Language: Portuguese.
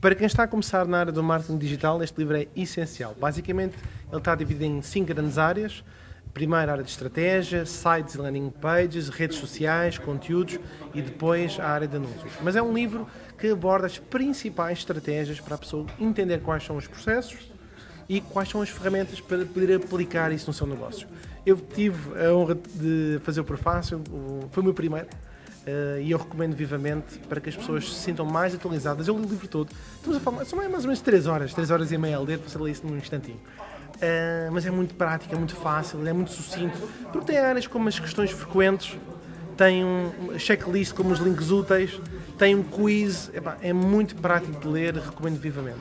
Para quem está a começar na área do marketing digital, este livro é essencial. Basicamente, ele está dividido em cinco grandes áreas. Primeiro, a área de estratégia, sites e landing pages, redes sociais, conteúdos e depois a área de anúncios. Mas é um livro que aborda as principais estratégias para a pessoa entender quais são os processos e quais são as ferramentas para poder aplicar isso no seu negócio. Eu tive a honra de fazer o prefácio, foi o meu primeiro, Uh, e eu recomendo vivamente para que as pessoas se sintam mais atualizadas. Eu li o livro todo. Estamos a falar, são mais ou menos 3 horas, 3 horas e meia a ler, você lê isso num instantinho. Uh, mas é muito prático, é muito fácil, é muito sucinto, porque tem áreas como as questões frequentes, tem um checklist como os links úteis, tem um quiz, Epá, é muito prático de ler, recomendo vivamente.